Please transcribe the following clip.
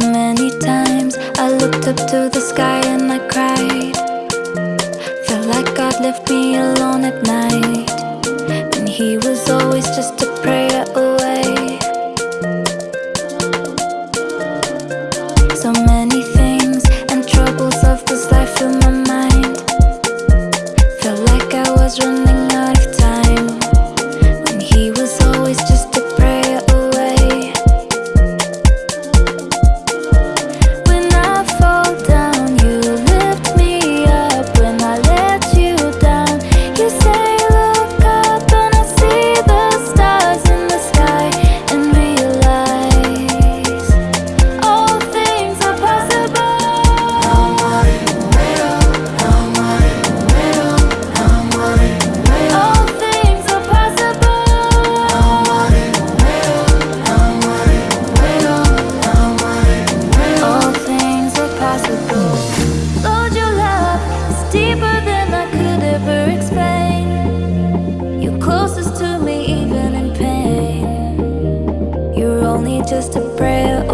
so many times. I looked up to the sky and I cried. Felt like God left me alone at night. And he was always just just a prayer